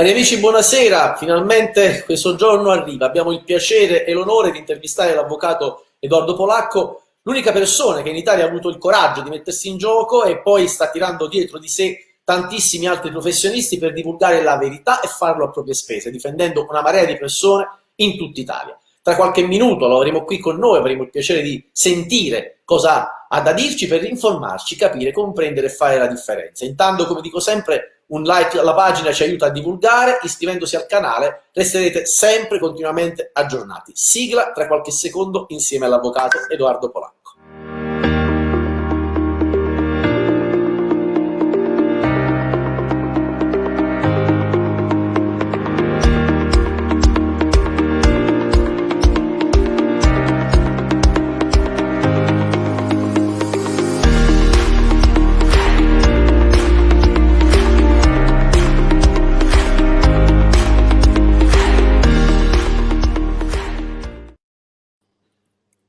Cari amici, buonasera. Finalmente questo giorno arriva. Abbiamo il piacere e l'onore di intervistare l'avvocato Edoardo Polacco, l'unica persona che in Italia ha avuto il coraggio di mettersi in gioco e poi sta tirando dietro di sé tantissimi altri professionisti per divulgare la verità e farlo a proprie spese, difendendo una marea di persone in tutta Italia. Tra qualche minuto lo avremo qui con noi, avremo il piacere di sentire cosa ha da dirci per informarci, capire, comprendere e fare la differenza. Intanto, come dico sempre, un like alla pagina ci aiuta a divulgare, iscrivendosi al canale resterete sempre continuamente aggiornati. Sigla tra qualche secondo insieme all'avvocato Edoardo Polacco.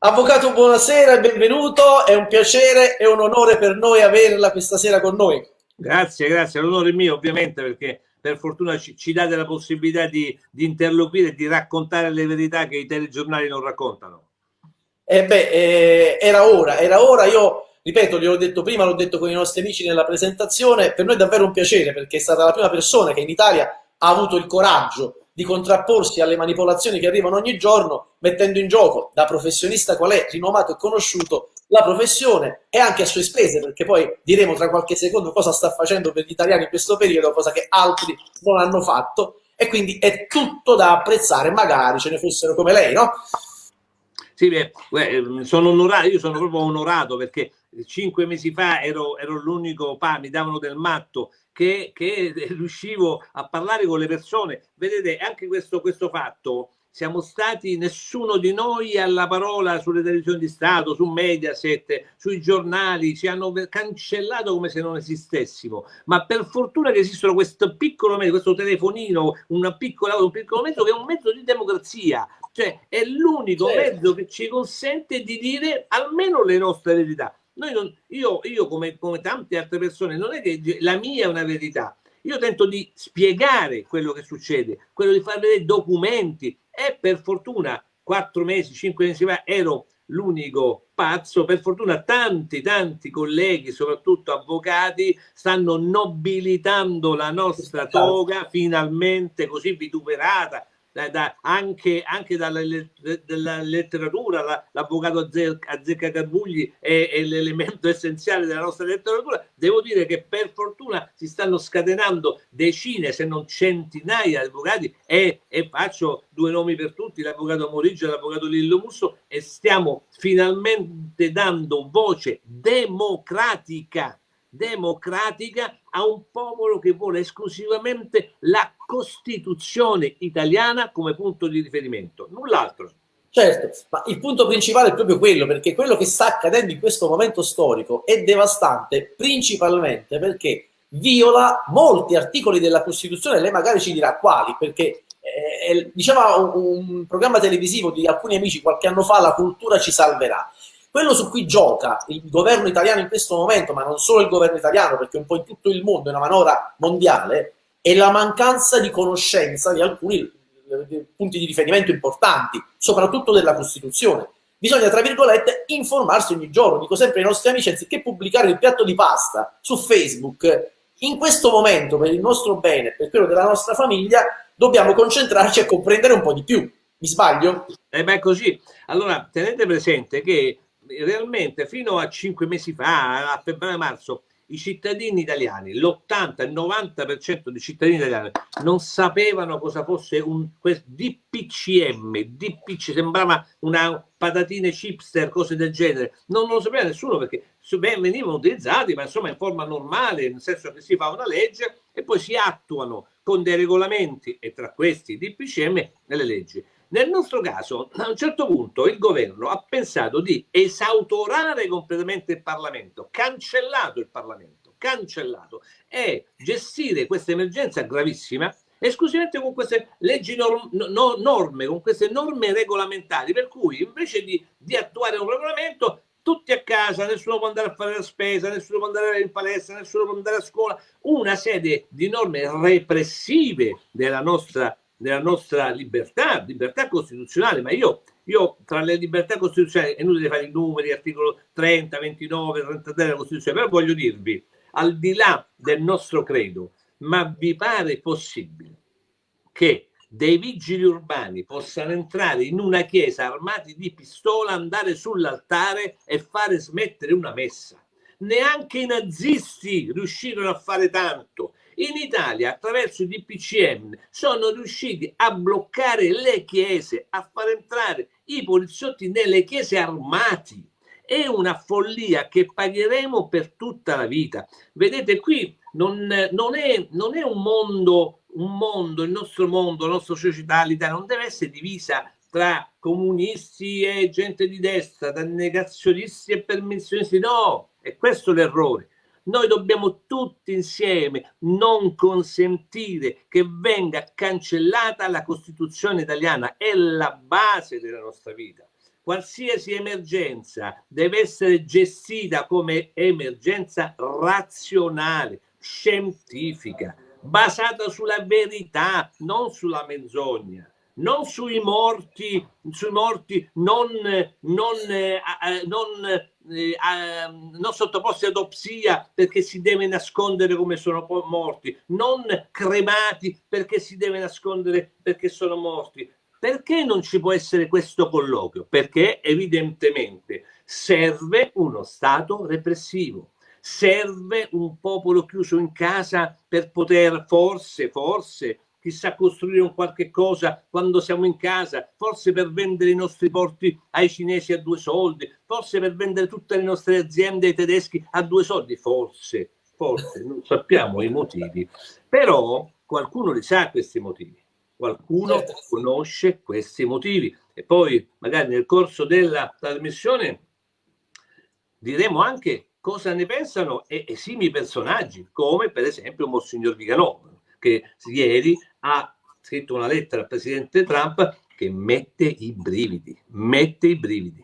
Avvocato, buonasera e benvenuto, è un piacere e un onore per noi averla questa sera con noi. Grazie, grazie, l'onore mio ovviamente perché per fortuna ci, ci date la possibilità di, di interloquire e di raccontare le verità che i telegiornali non raccontano. Eh beh, eh, era ora, era ora, io ripeto, gliel'ho detto prima, l'ho detto con i nostri amici nella presentazione, per noi è davvero un piacere perché è stata la prima persona che in Italia ha avuto il coraggio di contrapporsi alle manipolazioni che arrivano ogni giorno, mettendo in gioco da professionista qual è, rinomato e conosciuto, la professione e anche a sue spese, perché poi diremo tra qualche secondo cosa sta facendo per gli italiani in questo periodo, cosa che altri non hanno fatto, e quindi è tutto da apprezzare, magari ce ne fossero come lei, no? Sì, beh, sono onorato, io sono proprio onorato perché cinque mesi fa ero, ero l'unico, mi davano del matto che, che riuscivo a parlare con le persone. Vedete, anche questo, questo fatto, siamo stati nessuno di noi alla parola sulle televisioni di Stato, su Mediaset, sui giornali, ci hanno cancellato come se non esistessimo. Ma per fortuna che esistono questo piccolo mezzo, questo telefonino, una piccola, un piccolo mezzo che è un mezzo di democrazia, cioè è l'unico certo. mezzo che ci consente di dire almeno le nostre verità. Non, io, io come, come tante altre persone, non è che la mia è una verità, io tento di spiegare quello che succede, quello di far vedere documenti. E per fortuna quattro mesi, cinque mesi fa ero l'unico pazzo, per fortuna tanti tanti colleghi, soprattutto avvocati, stanno nobilitando la nostra toga finalmente così vituperata, da, anche, anche, dalla, dalla letteratura, l'avvocato Azzecca Carbugli è, è l'elemento essenziale della nostra letteratura, devo dire che per fortuna si stanno scatenando decine se non centinaia di avvocati e, e faccio due nomi per tutti, l'avvocato Morigio e l'avvocato Lillo Musso e stiamo finalmente dando voce democratica democratica a un popolo che vuole esclusivamente la Costituzione italiana come punto di riferimento, null'altro. Certo, ma il punto principale è proprio quello, perché quello che sta accadendo in questo momento storico è devastante principalmente perché viola molti articoli della Costituzione, lei magari ci dirà quali, perché eh, diceva un, un programma televisivo di alcuni amici qualche anno fa, la cultura ci salverà. Quello su cui gioca il governo italiano in questo momento, ma non solo il governo italiano, perché un po' in tutto il mondo è una manovra mondiale, è la mancanza di conoscenza di alcuni eh, punti di riferimento importanti, soprattutto della Costituzione. Bisogna, tra virgolette, informarsi ogni giorno. Dico sempre ai nostri amici, anziché pubblicare il piatto di pasta su Facebook, in questo momento, per il nostro bene, per quello della nostra famiglia, dobbiamo concentrarci a comprendere un po' di più. Mi sbaglio? Eh beh, così. Allora, tenete presente che realmente fino a cinque mesi fa, a febbraio-marzo, i cittadini italiani, l'80, il 90% dei cittadini italiani non sapevano cosa fosse un DPCM, DPC, sembrava una patatine chipster, cose del genere, non, non lo sapeva nessuno perché venivano utilizzati, ma insomma in forma normale, nel senso che si fa una legge e poi si attuano con dei regolamenti e tra questi DPCM nelle leggi. Nel nostro caso, a un certo punto, il governo ha pensato di esautorare completamente il Parlamento, cancellato il Parlamento, cancellato, e gestire questa emergenza gravissima esclusivamente con queste leggi norm no, norme, con queste norme regolamentari, per cui invece di, di attuare un regolamento tutti a casa, nessuno può andare a fare la spesa, nessuno può andare in palestra, nessuno può andare a scuola, una serie di norme repressive della nostra, della nostra libertà, libertà costituzionale, ma io, io tra le libertà costituzionali, è inutile fare i numeri, articolo 30, 29, 33 della Costituzione, però voglio dirvi, al di là del nostro credo, ma vi pare possibile che dei vigili urbani possano entrare in una chiesa armati di pistola, andare sull'altare e fare smettere una messa. Neanche i nazisti riuscirono a fare tanto. In Italia, attraverso i DPCM, sono riusciti a bloccare le chiese, a far entrare i poliziotti nelle chiese armati. È una follia che pagheremo per tutta la vita. Vedete, qui non, non, è, non è un mondo un mondo, il nostro mondo, la nostra società, l'Italia non deve essere divisa tra comunisti e gente di destra, tra negazionisti e permissionisti, no, è questo l'errore. Noi dobbiamo tutti insieme non consentire che venga cancellata la Costituzione italiana, è la base della nostra vita. Qualsiasi emergenza deve essere gestita come emergenza razionale, scientifica, basata sulla verità, non sulla menzogna non sui morti, sui morti non, non, eh, non, eh, non, sottoposti ad opsia perché si deve nascondere come sono morti, non cremati perché si deve nascondere perché sono morti. Perché non ci può essere questo colloquio? Perché evidentemente serve uno Stato repressivo serve un popolo chiuso in casa per poter forse, forse, chissà, costruire un qualche cosa quando siamo in casa, forse per vendere i nostri porti ai cinesi a due soldi, forse per vendere tutte le nostre aziende ai tedeschi a due soldi, forse, forse, non sappiamo i motivi, però qualcuno li sa questi motivi, qualcuno certo. conosce questi motivi. E poi magari nel corso della trasmissione diremo anche cosa ne pensano esimi personaggi, come per esempio Monsignor Viganò, che ieri ha scritto una lettera al presidente Trump che mette i brividi, mette i brividi.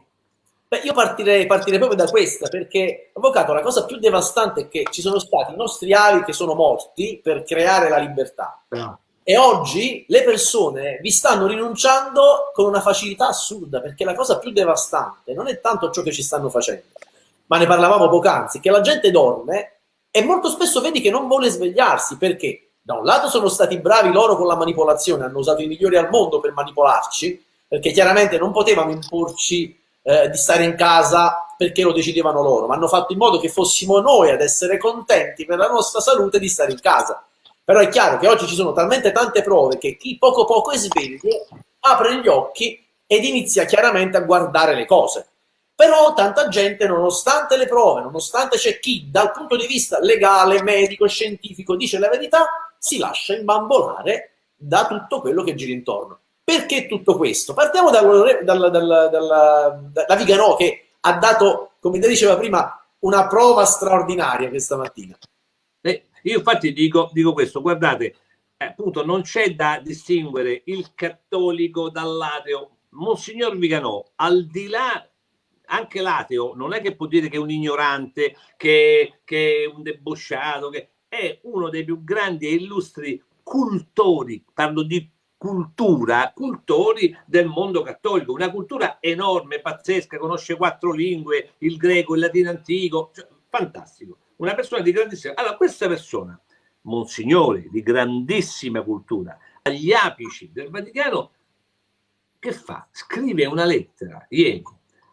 Beh, io partirei, partirei, proprio da questa, perché, avvocato, la cosa più devastante è che ci sono stati i nostri avi che sono morti per creare la libertà. No. E oggi le persone vi stanno rinunciando con una facilità assurda, perché la cosa più devastante non è tanto ciò che ci stanno facendo, ma ne parlavamo poc'anzi, che la gente dorme e molto spesso vedi che non vuole svegliarsi perché da un lato sono stati bravi loro con la manipolazione, hanno usato i migliori al mondo per manipolarci, perché chiaramente non potevano imporci eh, di stare in casa perché lo decidevano loro, ma hanno fatto in modo che fossimo noi ad essere contenti per la nostra salute di stare in casa. Però è chiaro che oggi ci sono talmente tante prove che chi poco poco è sveglio apre gli occhi ed inizia chiaramente a guardare le cose. Però tanta gente, nonostante le prove, nonostante c'è chi dal punto di vista legale, medico, scientifico dice la verità, si lascia imbambolare da tutto quello che gira intorno. Perché tutto questo? Partiamo dal, dal, dal, da Viganò che ha dato, come ti diceva prima, una prova straordinaria questa mattina. Eh, io infatti dico, dico questo, guardate, eh, appunto non c'è da distinguere il cattolico dall'ateo. Monsignor Viganò, al di là anche l'ateo non è che può dire che è un ignorante, che, che è un debosciato, che è uno dei più grandi e illustri cultori, parlo di cultura, cultori del mondo cattolico, una cultura enorme, pazzesca, conosce quattro lingue, il greco, il latino antico, cioè, fantastico, una persona di grandissima. Allora, questa persona, Monsignore, di grandissima cultura, agli apici del Vaticano, che fa? Scrive una lettera ieri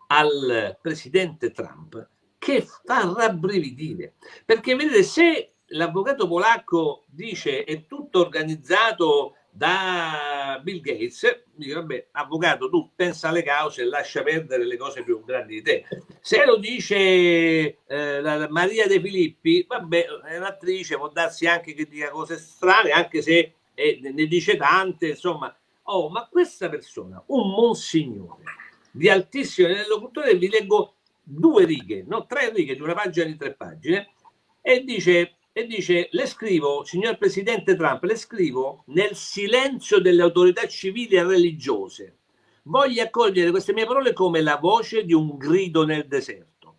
al presidente Trump che fa rabbrividire. Perché vedete, se l'avvocato polacco dice è tutto organizzato da Bill Gates, dice vabbè, avvocato, tu pensa alle cause e lascia perdere le cose più grandi di te. Se lo dice eh, Maria De Filippi, vabbè, è un'attrice, può darsi anche che dica cose strane, anche se eh, ne dice tante, insomma. Oh, ma questa persona, un monsignore, di altissimo livello culturale, vi leggo due righe, no, tre righe di una pagina di tre pagine, e dice, e dice, le scrivo, signor Presidente Trump, le scrivo nel silenzio delle autorità civili e religiose. Voglio accogliere queste mie parole come la voce di un grido nel deserto.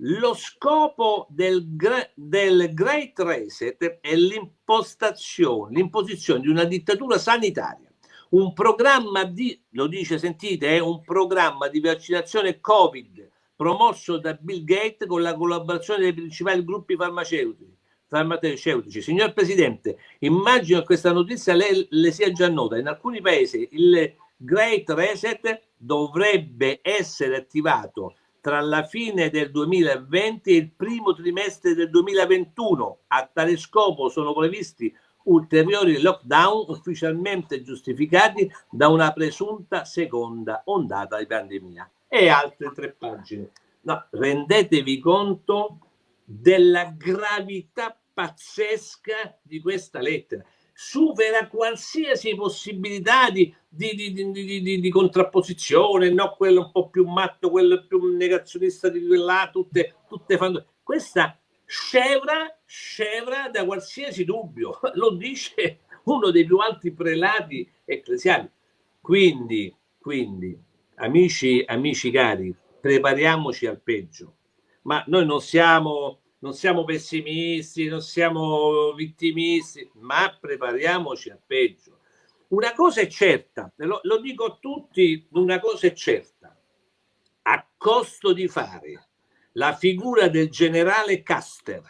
lo scopo del, del Great Reset è l'impostazione, l'imposizione di una dittatura sanitaria, un programma di, lo dice, sentite, è un programma di vaccinazione Covid promosso da Bill Gates con la collaborazione dei principali gruppi farmaceutici. Farmaceutici. Signor Presidente, immagino che questa notizia le, le sia già nota. In alcuni paesi il Great Reset dovrebbe essere attivato tra la fine del 2020 e il primo trimestre del 2021. A tale scopo sono previsti ulteriori lockdown ufficialmente giustificati da una presunta seconda ondata di pandemia. E altre tre pagine. No, rendetevi conto della gravità pazzesca di questa lettera supera qualsiasi possibilità di, di, di, di, contrapposizione, no? quello un po' più matto, quello più negazionista di quella, tutte, tutte fanno. Questa scevra, scevra da qualsiasi dubbio, lo dice uno dei più alti prelati ecclesiali. Quindi, quindi, amici, amici cari, prepariamoci al peggio. Ma noi non siamo non siamo pessimisti, non siamo vittimisti, ma prepariamoci al peggio. Una cosa è certa, lo, lo dico a tutti, una cosa è certa, a costo di fare la figura del generale Caster,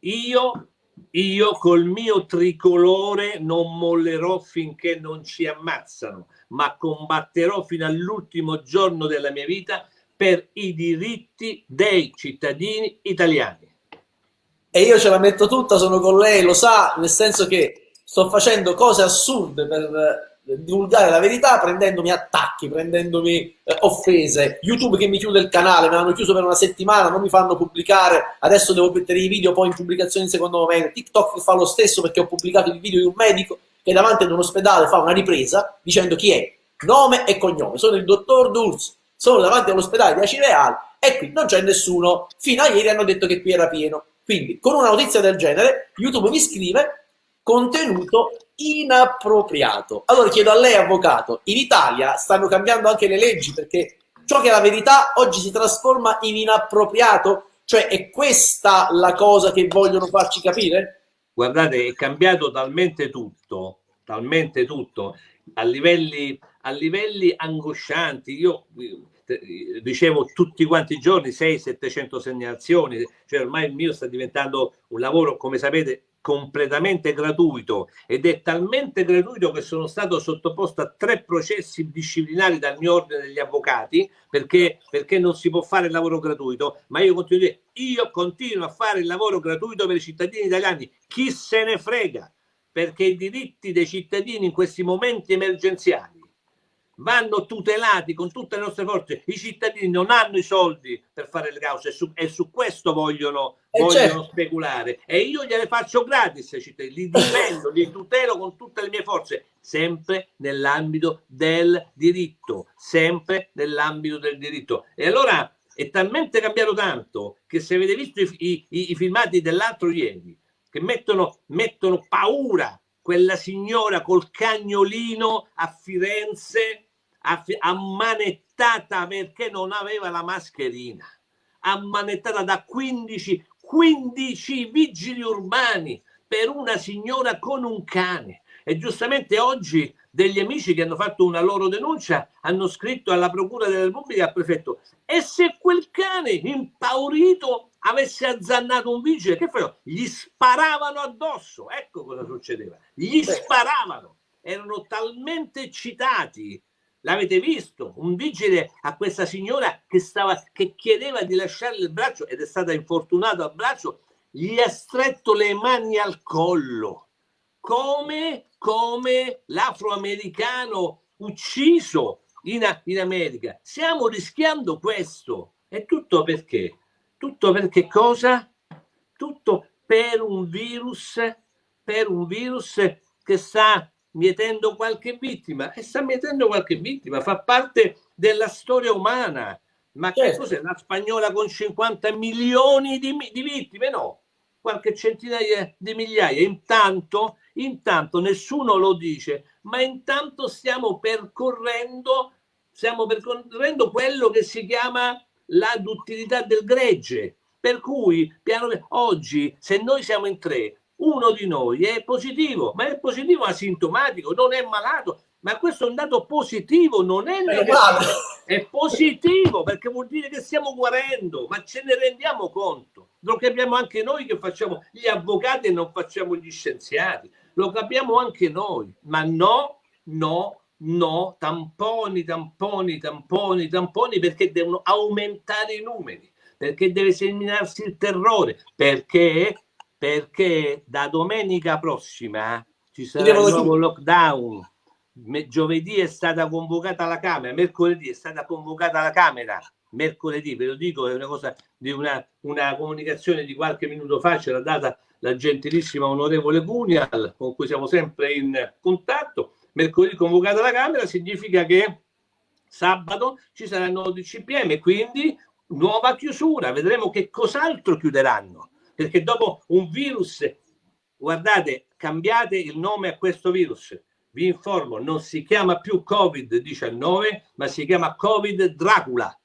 io, io col mio tricolore non mollerò finché non ci ammazzano, ma combatterò fino all'ultimo giorno della mia vita per i diritti dei cittadini italiani. E io ce la metto tutta, sono con lei, lo sa, nel senso che sto facendo cose assurde per eh, divulgare la verità, prendendomi attacchi, prendendomi eh, offese, YouTube che mi chiude il canale, mi hanno chiuso per una settimana, non mi fanno pubblicare, adesso devo mettere i video poi in pubblicazione in secondo momento, TikTok fa lo stesso perché ho pubblicato il video di un medico che davanti ad un ospedale fa una ripresa dicendo chi è, nome e cognome, sono il dottor Durs, sono davanti all'ospedale di Acireale e qui non c'è nessuno, fino a ieri hanno detto che qui era pieno, quindi, con una notizia del genere, YouTube mi scrive contenuto inappropriato. Allora chiedo a lei, avvocato, in Italia stanno cambiando anche le leggi perché ciò che è la verità oggi si trasforma in inappropriato? Cioè è questa la cosa che vogliono farci capire? Guardate, è cambiato talmente tutto, talmente tutto, a livelli, a livelli angoscianti. Io ricevo tutti quanti i giorni 600-700 segnalazioni, cioè ormai il mio sta diventando un lavoro, come sapete, completamente gratuito ed è talmente gratuito che sono stato sottoposto a tre processi disciplinari dal mio ordine degli avvocati perché, perché non si può fare il lavoro gratuito ma io continuo, io continuo a fare il lavoro gratuito per i cittadini italiani chi se ne frega? Perché i diritti dei cittadini in questi momenti emergenziali vanno tutelati con tutte le nostre forze. I cittadini non hanno i soldi per fare le cause e su, e su questo vogliono, eh vogliono certo. speculare. E io gliele faccio gratis ai cittadini, li difendo, li tutelo con tutte le mie forze, sempre nell'ambito del diritto, sempre nell'ambito del diritto. E allora è talmente cambiato tanto che se avete visto i, i, i filmati dell'altro ieri, che mettono, mettono paura quella signora col cagnolino a Firenze ammanettata perché non aveva la mascherina. Ammanettata da 15 15 vigili urbani per una signora con un cane. E giustamente oggi degli amici che hanno fatto una loro denuncia hanno scritto alla procura della Repubblica al prefetto. E se quel cane impaurito avesse azzannato un vigile che facevano? gli sparavano addosso. Ecco cosa succedeva. Gli sparavano. Erano talmente eccitati L'avete visto? Un vigile a questa signora che, stava, che chiedeva di lasciare il braccio ed è stata infortunata al braccio, gli ha stretto le mani al collo, come, come l'afroamericano ucciso in, in America. Stiamo rischiando questo. E tutto perché? Tutto perché cosa? Tutto per un virus, per un virus che sta mietendo qualche vittima e sta mietendo qualche vittima, fa parte della storia umana. Ma che certo. cos'è la spagnola con 50 milioni di, di, vittime? No, qualche centinaia di migliaia. Intanto, intanto nessuno lo dice, ma intanto stiamo percorrendo, stiamo percorrendo quello che si chiama la duttilità del gregge, Per cui piano, oggi se noi siamo in tre, uno di noi è positivo, ma è positivo asintomatico, non è malato, ma questo è un dato positivo, non è negativo, è positivo perché vuol dire che stiamo guarendo, ma ce ne rendiamo conto. Lo capiamo anche noi che facciamo gli avvocati e non facciamo gli scienziati, lo capiamo anche noi, ma no, no, no, tamponi, tamponi, tamponi, tamponi perché devono aumentare i numeri, perché deve seminarsi il terrore, perché, perché da domenica prossima ci sarà il nuovo lockdown. Giovedì è stata convocata la Camera, mercoledì è stata convocata la Camera, mercoledì, ve lo dico, è una cosa di una, una comunicazione di qualche minuto fa, ce l'ha data la gentilissima onorevole Cunial, con cui siamo sempre in contatto. Mercoledì convocata la Camera significa che sabato ci il nuovo DCPM, quindi nuova chiusura, vedremo che cos'altro chiuderanno, perché dopo un virus, guardate, cambiate il nome a questo virus, vi informo, non si chiama più Covid-19, ma si chiama Covid Dracula,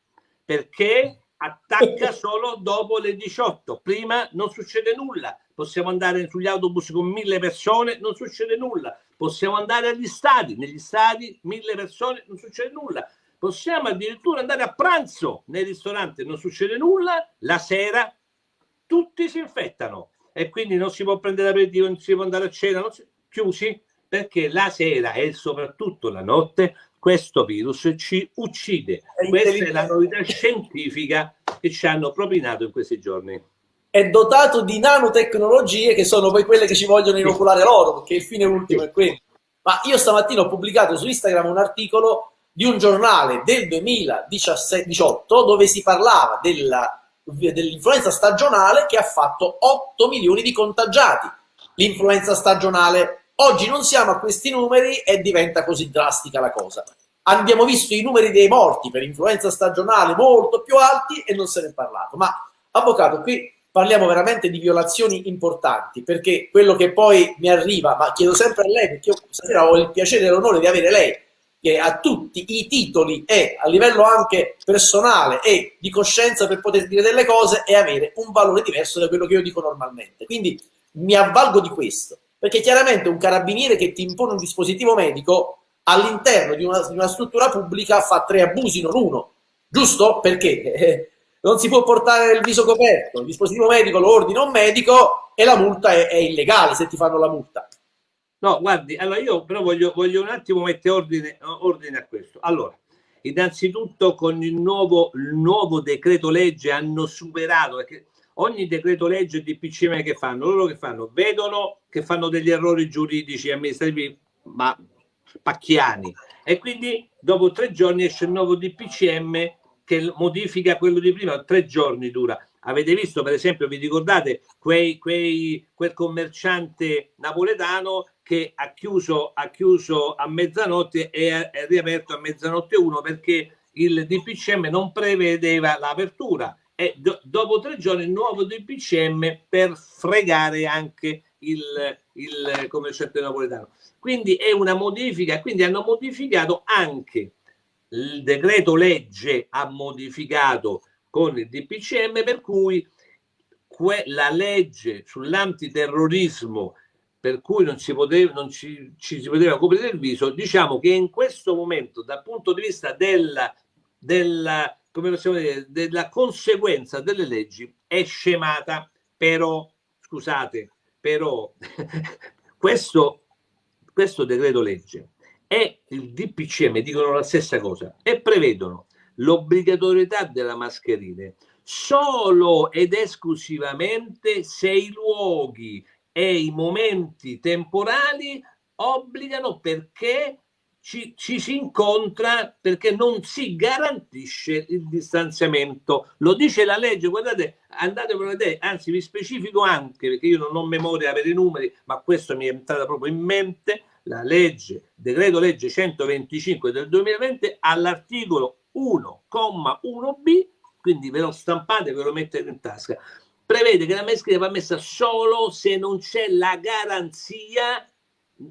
perché attacca solo dopo le 18. Prima non succede nulla. Possiamo andare sugli autobus con mille persone, non succede nulla. Possiamo andare agli stadi, negli stadi mille persone, non succede nulla. Possiamo addirittura andare a pranzo nei ristoranti, non succede nulla. La sera tutti si infettano e quindi non si può prendere l'aperitivo, non si può andare a cena, si... chiusi perché la sera e soprattutto la notte questo virus ci uccide. È Questa è la novità scientifica che ci hanno propinato in questi giorni. È dotato di nanotecnologie che sono poi quelle che ci vogliono inoculare loro, perché il fine ultimo è quello. Ma io stamattina ho pubblicato su Instagram un articolo di un giornale del 2018 dove si parlava dell'influenza stagionale che ha fatto 8 milioni di contagiati. L'influenza stagionale Oggi non siamo a questi numeri e diventa così drastica la cosa. Abbiamo visto i numeri dei morti per influenza stagionale molto più alti e non se ne è parlato. Ma, avvocato, qui parliamo veramente di violazioni importanti, perché quello che poi mi arriva, ma chiedo sempre a lei, perché io stasera ho il piacere e l'onore di avere lei, che ha tutti i titoli e a livello anche personale e di coscienza per poter dire delle cose e avere un valore diverso da quello che io dico normalmente. Quindi mi avvalgo di questo. Perché chiaramente un carabiniere che ti impone un dispositivo medico all'interno di, di una, struttura pubblica fa tre abusi, non uno. Giusto? Perché non si può portare il viso coperto, il dispositivo medico lo ordina un medico e la multa è, è illegale se ti fanno la multa. No, guardi, allora io però voglio, voglio un attimo mettere ordine, ordine, a questo. Allora, innanzitutto con il nuovo, il nuovo decreto legge hanno superato, perché ogni decreto legge di PCM che fanno, loro che fanno? Vedono che fanno degli errori giuridici amministrativi, ma pacchiani. E quindi dopo tre giorni esce il nuovo DPCM che modifica quello di prima, tre giorni dura. Avete visto, per esempio, vi ricordate quei, quei, quel commerciante napoletano che ha chiuso, ha chiuso a mezzanotte e è riaperto a mezzanotte 1 perché il DPCM non prevedeva l'apertura e do, dopo tre giorni il nuovo DPCM per fregare anche il, il commerciante napoletano. Quindi è una modifica, quindi hanno modificato anche il decreto legge ha modificato con il DPCM per cui la legge sull'antiterrorismo per cui non, si poteva, non ci, ci, si poteva coprire il viso, diciamo che in questo momento dal punto di vista della, della come possiamo dire, della conseguenza delle leggi è scemata, però, scusate, però questo, questo decreto legge e il DPCM dicono la stessa cosa e prevedono l'obbligatorietà della mascherina solo ed esclusivamente se i luoghi e i momenti temporali obbligano perché ci, ci, si incontra perché non si garantisce il distanziamento. Lo dice la legge, guardate, andate a vedere, anzi vi specifico anche, perché io non ho memoria per i numeri, ma questo mi è entrato proprio in mente, la legge, decreto legge 125 del 2020, all'articolo 1,1b, quindi ve lo stampate, ve lo mettete in tasca, prevede che la mascherina va messa solo se non c'è la garanzia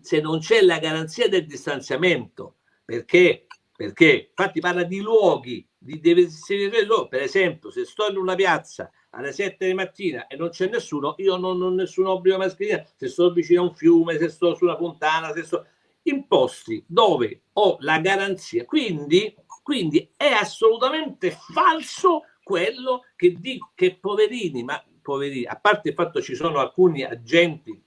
se non c'è la garanzia del distanziamento, perché? Perché infatti parla di luoghi, di, deve essere per esempio se sto in una piazza alle 7 di mattina e non c'è nessuno, io non ho nessun obbligo mascherina se sto vicino a un fiume, se sto su una fontana, se sto in posti dove ho la garanzia. Quindi, quindi è assolutamente falso quello che dico che poverini, ma poverini, a parte il fatto ci sono alcuni agenti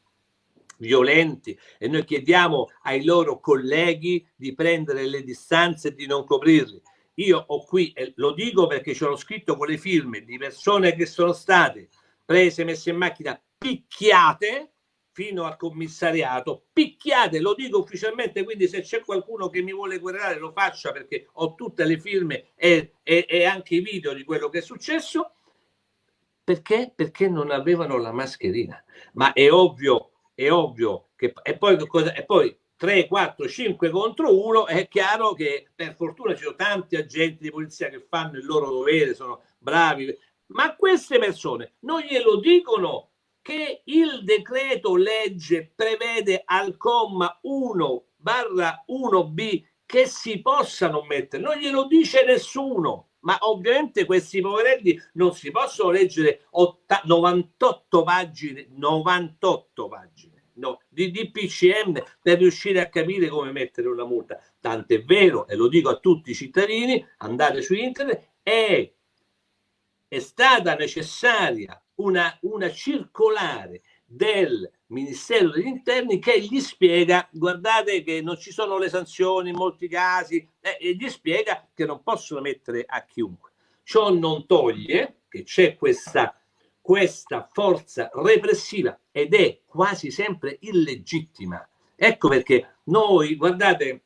violenti e noi chiediamo ai loro colleghi di prendere le distanze e di non coprirli. Io ho qui, e lo dico perché ce l'ho scritto con le firme di persone che sono state prese, messe in macchina, picchiate fino al commissariato, picchiate, lo dico ufficialmente, quindi se c'è qualcuno che mi vuole querelare lo faccia perché ho tutte le firme e, e, e anche i video di quello che è successo. Perché? Perché non avevano la mascherina. Ma è ovvio, è ovvio che... E poi, e poi 3, 4, 5 contro 1, è chiaro che per fortuna ci sono tanti agenti di polizia che fanno il loro dovere, sono bravi, ma queste persone non glielo dicono che il decreto legge prevede al comma 1 barra 1b che si possano mettere, non glielo dice nessuno, ma ovviamente questi poverelli non si possono leggere 98 pagine, 98 pagine no, di DPCM per riuscire a capire come mettere una multa. Tant'è vero, e lo dico a tutti i cittadini, andate su internet, è, è stata necessaria una, una circolare del Ministero degli Interni che gli spiega, guardate che non ci sono le sanzioni in molti casi, eh, e gli spiega che non possono mettere a chiunque. Ciò non toglie che c'è questa questa forza repressiva ed è quasi sempre illegittima. Ecco perché noi, guardate,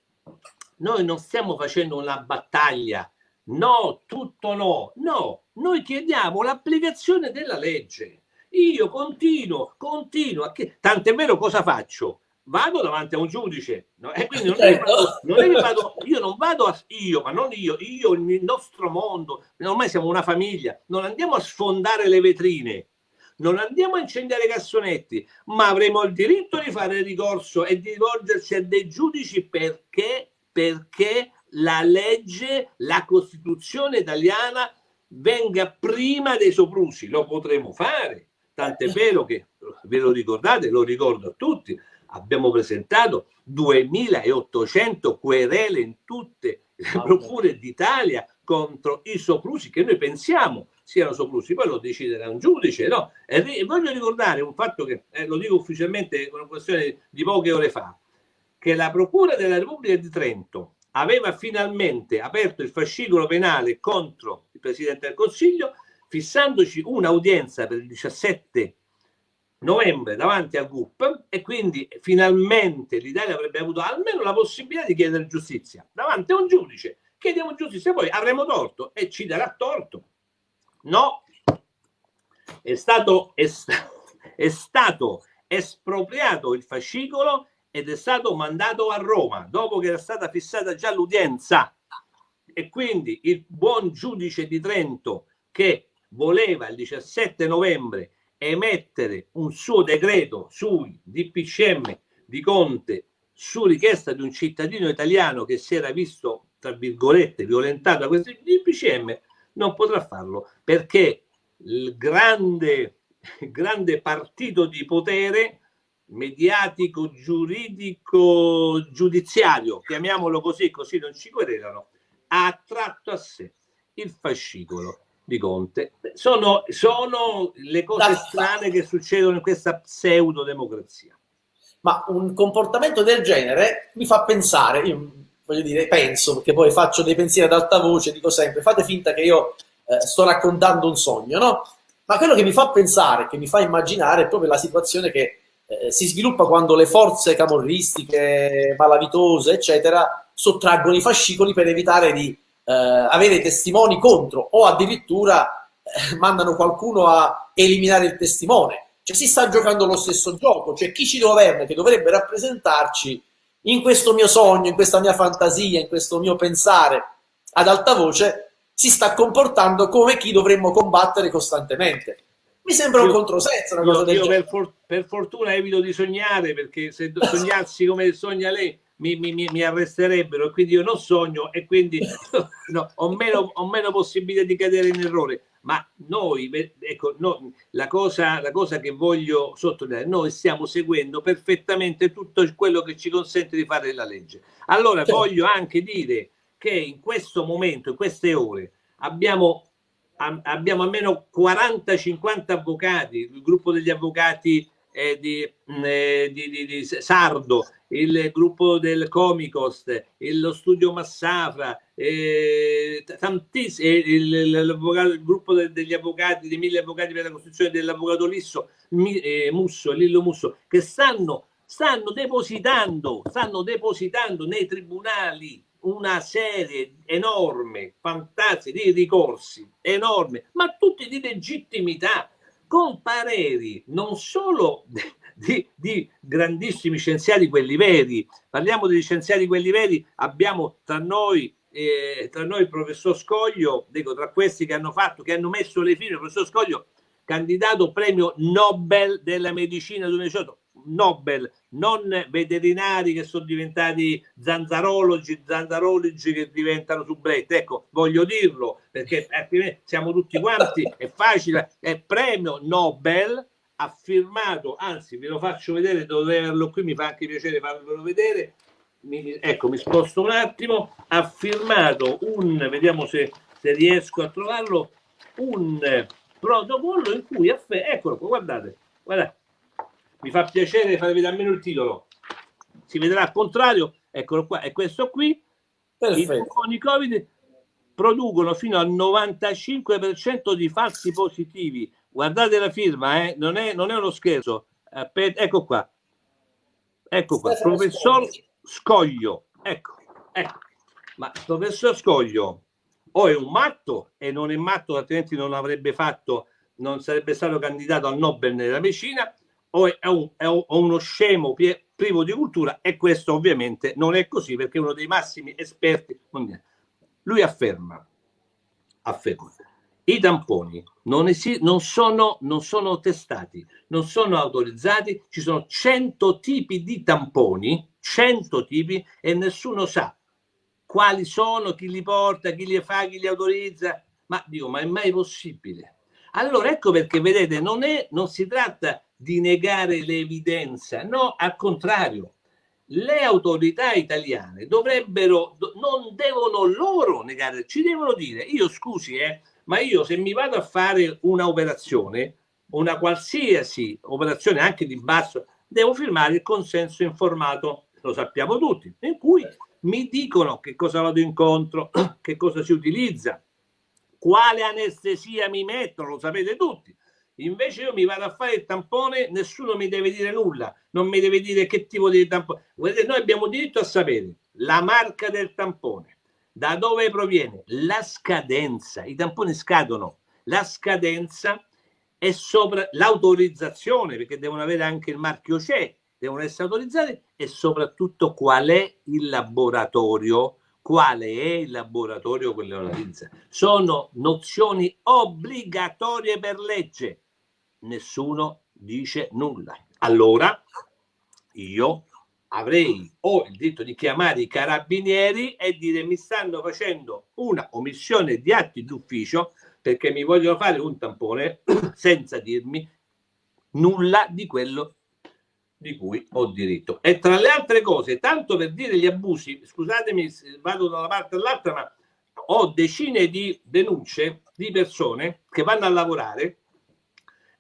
noi non stiamo facendo una battaglia, no, tutto no, no, noi chiediamo l'applicazione della legge. Io continuo, continuo, a che... tant'è vero cosa faccio? vado davanti a un giudice no? e quindi non, certo. è vado, non è che vado, io non vado a io, ma non io, io, il nostro mondo, ormai siamo una famiglia, non andiamo a sfondare le vetrine, non andiamo a incendiare i cassonetti, ma avremo il diritto di fare ricorso e di rivolgersi a dei giudici perché, perché la legge, la Costituzione italiana venga prima dei soprusi, lo potremo fare. Tant'è vero che, ve lo ricordate, lo ricordo a tutti, abbiamo presentato 2800 querele in tutte le procure d'Italia contro i soprusi che noi pensiamo siano soprusi, poi lo deciderà un giudice, no? E voglio ricordare un fatto che eh, lo dico ufficialmente con una questione di poche ore fa, che la Procura della Repubblica di Trento aveva finalmente aperto il fascicolo penale contro il Presidente del Consiglio, fissandoci un'udienza per il 17 novembre davanti al GUP e quindi finalmente l'Italia avrebbe avuto almeno la possibilità di chiedere giustizia davanti a un giudice. Chiediamo giustizia, poi avremo torto e ci darà torto. No, è stato, è, è stato espropriato il fascicolo ed è stato mandato a Roma dopo che era stata fissata già l'udienza e quindi il buon giudice di Trento che voleva il 17 novembre emettere un suo decreto sui DPCM di Conte su richiesta di un cittadino italiano che si era visto, tra virgolette, violentato da questi DPCM, non potrà farlo perché il grande, grande partito di potere mediatico, giuridico, giudiziario, chiamiamolo così, così non ci querelano, ha attratto a sé il fascicolo di Conte. Sono, sono le cose strane che succedono in questa pseudo democrazia. Ma un comportamento del genere mi fa pensare, io voglio dire, penso, perché poi faccio dei pensieri ad alta voce, dico sempre, fate finta che io eh, sto raccontando un sogno, no? Ma quello che mi fa pensare, che mi fa immaginare è proprio la situazione che eh, si sviluppa quando le forze camorristiche, malavitose, eccetera, sottraggono i fascicoli per evitare di eh, avere testimoni contro o addirittura eh, mandano qualcuno a eliminare il testimone. Cioè si sta giocando lo stesso gioco, cioè chi ci governa, che dovrebbe rappresentarci in questo mio sogno, in questa mia fantasia, in questo mio pensare ad alta voce, si sta comportando come chi dovremmo combattere costantemente. Mi sembra io, un controsenso una cosa io, del io per, for per, fortuna evito di sognare, perché se sognassi come sogna lei mi, mi, mi, arresterebbero, e quindi io non sogno e quindi no, ho, meno, ho meno possibilità di cadere in errore. ma noi, ecco, no, la, cosa, la cosa che voglio sottolineare, noi stiamo seguendo perfettamente tutto quello che ci consente di fare la legge. Allora certo. voglio anche dire che in questo momento, in queste ore, abbiamo, abbiamo almeno 40-50 avvocati, il gruppo degli avvocati eh, di, mm, eh, di, di, di, Sardo, il gruppo del Comicost, il, lo studio Massafra, eh, tantissimi, eh, il, il, il, gruppo de, degli avvocati, dei mille avvocati per la costruzione dell'avvocato Lisso, mi, eh, Musso, Lillo Musso, che stanno, stanno depositando, stanno depositando nei tribunali una serie enorme, fantastica di ricorsi, enorme, ma tutti di legittimità, con pareri non solo di, di, grandissimi scienziati, quelli veri, parliamo degli scienziati, quelli veri, abbiamo tra noi, eh, tra noi il professor Scoglio, dico, tra questi che hanno fatto, che hanno messo le fine, il professor Scoglio, candidato premio Nobel della medicina 2018, Nobel, non veterinari che sono diventati zanzarologi, zanzarologi che diventano sublette. Ecco, voglio dirlo perché siamo tutti quanti, è facile, è premio Nobel ha firmato, anzi ve lo faccio vedere, dovrei averlo qui, mi fa anche piacere farvelo vedere, mi, ecco mi sposto un attimo, ha firmato un, vediamo se, se riesco a trovarlo, un protocollo in cui, eccolo qua, guardate, guardate, mi fa piacere farvi vedere almeno il titolo si vedrà al contrario eccolo qua è questo qui Perfetto. i tamponi covid producono fino al 95% di falsi positivi guardate la firma eh? non, è, non è uno scherzo Aspetta, ecco qua ecco qua professor Scoglio ecco, ecco. ma professor Scoglio o è un matto e non è matto altrimenti non avrebbe fatto non sarebbe stato candidato al Nobel nella medicina o è, un, è uno scemo privo di cultura e questo ovviamente non è così perché uno dei massimi esperti mondiali. Lui afferma, afferma i tamponi non, non, sono, non sono testati, non sono autorizzati, ci sono 100 tipi di tamponi, 100 tipi e nessuno sa quali sono, chi li porta, chi li fa, chi li autorizza. Ma dico, ma è mai possibile? Allora ecco perché vedete, non, è, non si tratta di negare l'evidenza, no, al contrario, le autorità italiane dovrebbero, non devono loro negare, ci devono dire, io scusi, eh, ma io se mi vado a fare una operazione, una qualsiasi operazione anche di basso, devo firmare il consenso informato, lo sappiamo tutti, in cui mi dicono che cosa vado incontro, che cosa si utilizza, quale anestesia mi mettono, lo sapete tutti. Invece io mi vado a fare il tampone, nessuno mi deve dire nulla, non mi deve dire che tipo di tampone. Guardate, noi abbiamo diritto a sapere la marca del tampone, da dove proviene, la scadenza, i tamponi scadono, la scadenza e sopra l'autorizzazione, perché devono avere anche il marchio CE, devono essere autorizzati e soprattutto qual è il laboratorio quale è il laboratorio che lo analizza. Sono nozioni obbligatorie per legge nessuno dice nulla. Allora io avrei o il diritto di chiamare i carabinieri e dire mi stanno facendo una omissione di atti d'ufficio perché mi vogliono fare un tampone senza dirmi nulla di quello di cui ho diritto. E tra le altre cose, tanto per dire gli abusi, scusatemi, vado da una parte all'altra, ma ho decine di denunce di persone che vanno a lavorare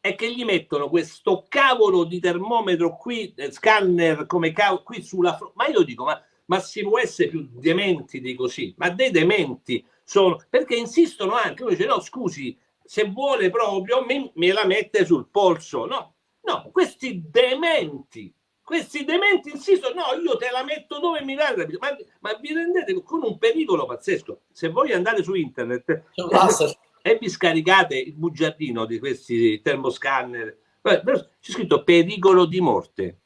è che gli mettono questo cavolo di termometro qui, eh, scanner come cavolo, qui sulla fronte. Ma io dico, ma, ma si può essere più dementi di così? Ma dei dementi sono, perché insistono anche, uno dice no scusi, se vuole proprio me, me la mette sul polso. No, no, questi dementi, questi dementi insistono, no, io te la metto dove mi dà, ma, ma vi rendete con un pericolo pazzesco. Se voi andate su internet e vi scaricate il bugiardino di questi termoscanner, c'è scritto pericolo di morte.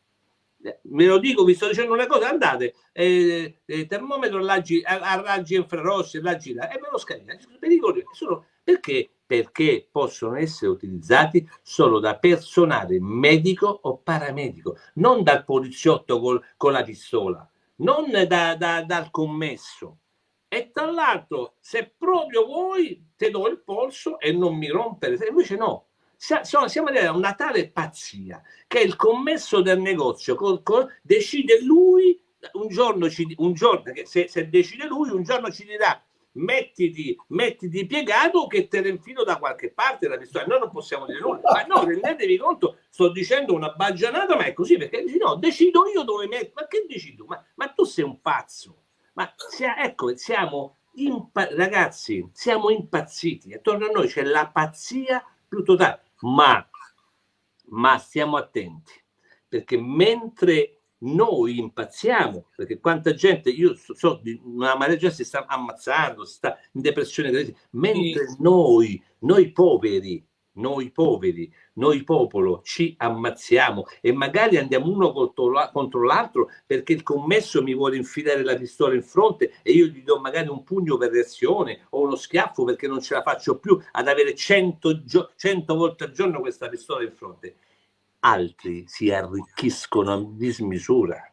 Me lo dico, vi sto dicendo una cosa, andate, eh, eh, termometro a, a, raggi infrarossi, raggi là, e me lo scaricate. Pericolo perché? Perché possono essere utilizzati solo da personale medico o paramedico, non dal poliziotto col, con la pistola, non da, da, dal commesso e tra l'altro se proprio vuoi te do il polso e non mi rompere, invece no, siamo a una tale pazzia che il commesso del negozio decide lui un giorno, ci, un giorno se, se, decide lui un giorno ci dirà mettiti, mettiti piegato che te ne infilo da qualche parte la pistola. Noi non possiamo dire nulla. Ma no rendetevi conto sto dicendo una baggianata ma è così perché dici no decido io dove metto ma che decido ma, ma tu sei un pazzo ma sia, ecco siamo ragazzi siamo impazziti. Attorno a noi c'è la pazzia più totale. Ma, ma stiamo attenti, perché mentre noi impazziamo, perché quanta gente, io so, so una marea di gente si sta ammazzando, si sta in depressione, mentre noi, noi poveri, noi poveri, noi popolo ci ammazziamo e magari andiamo uno contro l'altro perché il commesso mi vuole infilare la pistola in fronte e io gli do magari un pugno per reazione o uno schiaffo perché non ce la faccio più ad avere 100, 100 volte al giorno questa pistola in fronte. Altri si arricchiscono a dismisura.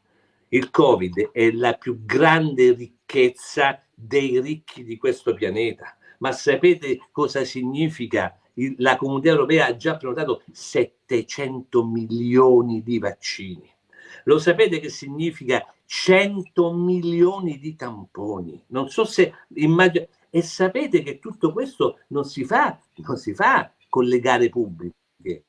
Il Covid è la più grande ricchezza dei ricchi di questo pianeta. Ma sapete cosa significa? La comunità europea ha già prenotato 700 milioni di vaccini. Lo sapete che significa 100 milioni di tamponi? Non so se immagino. E sapete che tutto questo non si fa, non si fa con le gare pubbliche,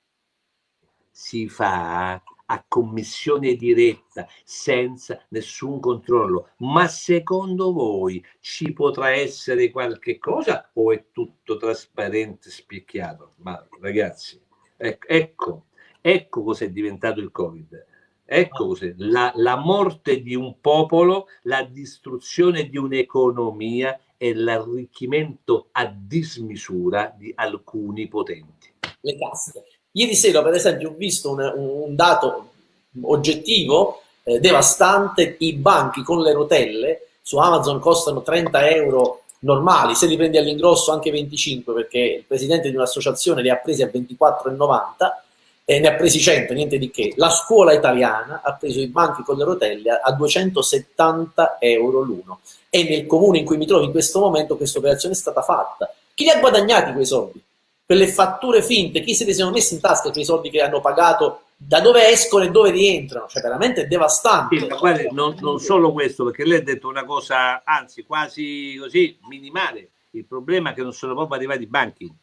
si fa a commissione diretta, senza nessun controllo. Ma secondo voi ci potrà essere qualche cosa o è tutto trasparente, spicchiato? Ma ragazzi, ecco, ecco, ecco cos'è diventato il Covid. Ecco cos'è, la, la morte di un popolo, la distruzione di un'economia e l'arricchimento a dismisura di alcuni potenti. Le caste. Ieri sera, per esempio, ho visto un, un dato oggettivo eh, devastante, i banchi con le rotelle su Amazon costano 30 euro normali, se li prendi all'ingrosso anche 25 perché il presidente di un'associazione li ha presi a 24,90 e ne ha presi 100, niente di che. La scuola italiana ha preso i banchi con le rotelle a 270 euro l'uno e nel comune in cui mi trovo in questo momento questa operazione è stata fatta. Chi li ha guadagnati quei soldi? Quelle fatture finte, chi se li sono messi in tasca quei soldi che hanno pagato, da dove escono e dove rientrano, cioè veramente devastante. Sì, guarda, non, non, solo questo, perché lei ha detto una cosa, anzi quasi così, minimale, il problema è che non sono proprio arrivati i banchi.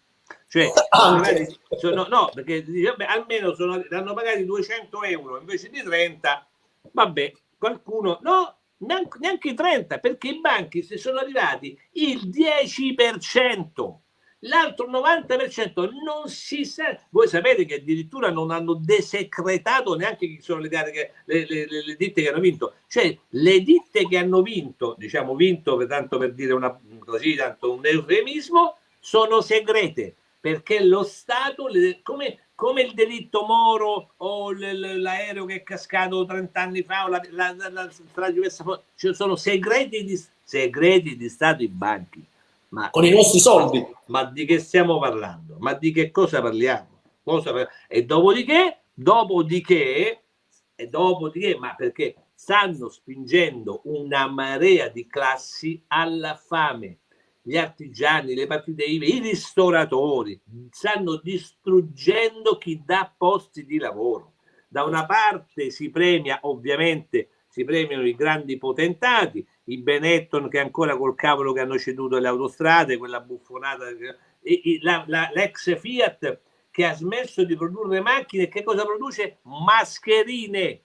Cioè, magari, sono, no, perché vabbè, almeno sono, hanno pagati 200 euro invece di 30, vabbè, qualcuno, no, neanche, neanche 30, perché i banchi se sono arrivati il 10% l'altro 90% non si sa. Voi sapete che addirittura non hanno desecretato neanche chi sono le, che, le, le, le, ditte che hanno vinto. Cioè, le ditte che hanno vinto, diciamo vinto tanto per dire una, così, tanto un eufemismo, sono segrete perché lo Stato, come, come il delitto Moro o l'aereo che è cascato 30 anni fa o la, la, la, la strage ci sono segreti di, segreti di Stato in banchi ma, con i nostri soldi. Ma di che stiamo parlando? Ma di che cosa parliamo? Cosa E dopodiché, dopodiché, e dopodiché, ma perché stanno spingendo una marea di classi alla fame. Gli artigiani, le partite IVA, i ristoratori stanno distruggendo chi dà posti di lavoro. Da una parte si premia ovviamente si premiano i grandi potentati, i Benetton che ancora col cavolo che hanno ceduto le autostrade, quella buffonata, l'ex Fiat che ha smesso di produrre macchine, che cosa produce? Mascherine.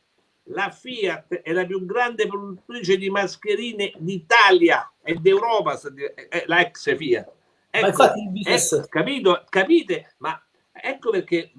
La Fiat è la più grande produttrice di mascherine d'Italia e d'Europa, la ex Fiat. Ecco, ecco, capito, capite? Ma ecco perché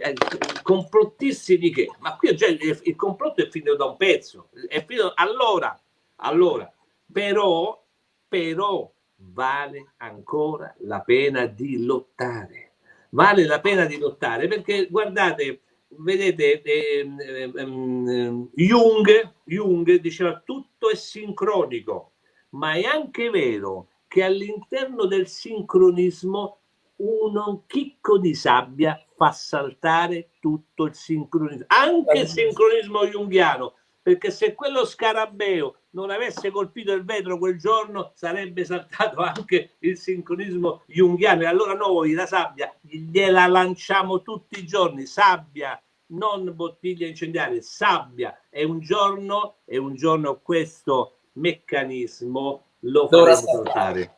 eh, complottisti di che? Ma qui già il, il complotto è finito da un pezzo. È finito, allora, allora, però, però vale ancora la pena di lottare. Vale la pena di lottare perché guardate, vedete, eh, eh, eh, Jung, Jung diceva tutto è sincronico, ma è anche vero che all'interno del sincronismo un chicco di sabbia fa saltare tutto il sincronismo, anche il sincronismo junghiano perché se quello scarabeo non avesse colpito il vetro quel giorno sarebbe saltato anche il sincronismo junghiano e allora noi la sabbia gliela lanciamo tutti i giorni, sabbia, non bottiglie incendiarie, sabbia e un giorno, e un giorno questo meccanismo lo faremo saltare.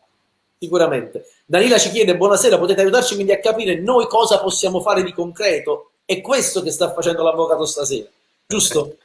Sicuramente. Danila ci chiede, buonasera, potete aiutarci quindi a capire noi cosa possiamo fare di concreto? È questo che sta facendo l'avvocato stasera, giusto?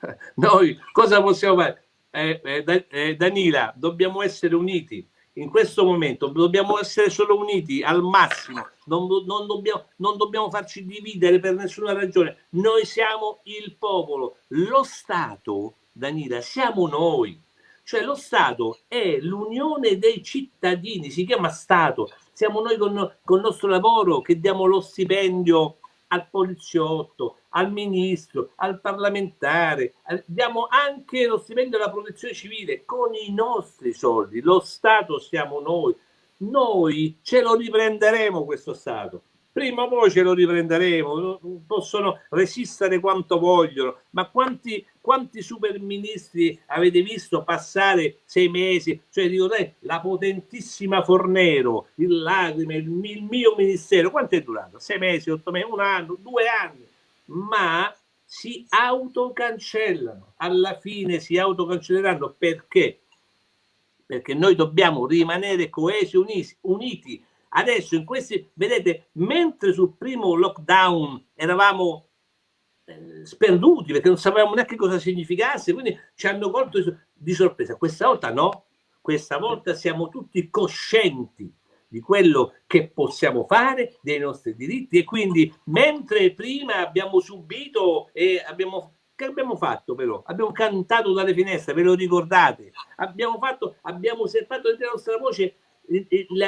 Noi cosa possiamo fare? Eh, eh, eh, Danila, dobbiamo essere uniti in questo momento, dobbiamo essere solo uniti al massimo, non, non, dobbiamo, non dobbiamo farci dividere per nessuna ragione. Noi siamo il popolo, lo Stato, Danila, siamo noi. Cioè lo Stato è l'unione dei cittadini, si chiama Stato. Siamo noi con, con il nostro lavoro che diamo lo stipendio al poliziotto, al ministro, al parlamentare, diamo anche lo stipendio alla protezione civile con i nostri soldi, lo Stato siamo noi, noi ce lo riprenderemo questo Stato, prima o poi ce lo riprenderemo, possono resistere quanto vogliono, ma quanti, quanti super ministri avete visto passare sei mesi? Cioè, dico, dai, la potentissima Fornero, il Lacrime, il mio ministero, quanto è durato? Sei mesi, otto mesi, un anno, due anni? Ma si autocancellano. Alla fine si autocancelleranno perché? Perché noi dobbiamo rimanere coesi, uniti. Adesso in questi, vedete, mentre sul primo lockdown eravamo eh, sperduti perché non sapevamo neanche cosa significasse, quindi ci hanno colto di sorpresa. Questa volta no, questa volta siamo tutti coscienti di quello che possiamo fare, dei nostri diritti e quindi mentre prima abbiamo subito e abbiamo che abbiamo fatto però? Abbiamo cantato dalle finestre, ve lo ricordate? Abbiamo fatto, abbiamo osservato della nostra voce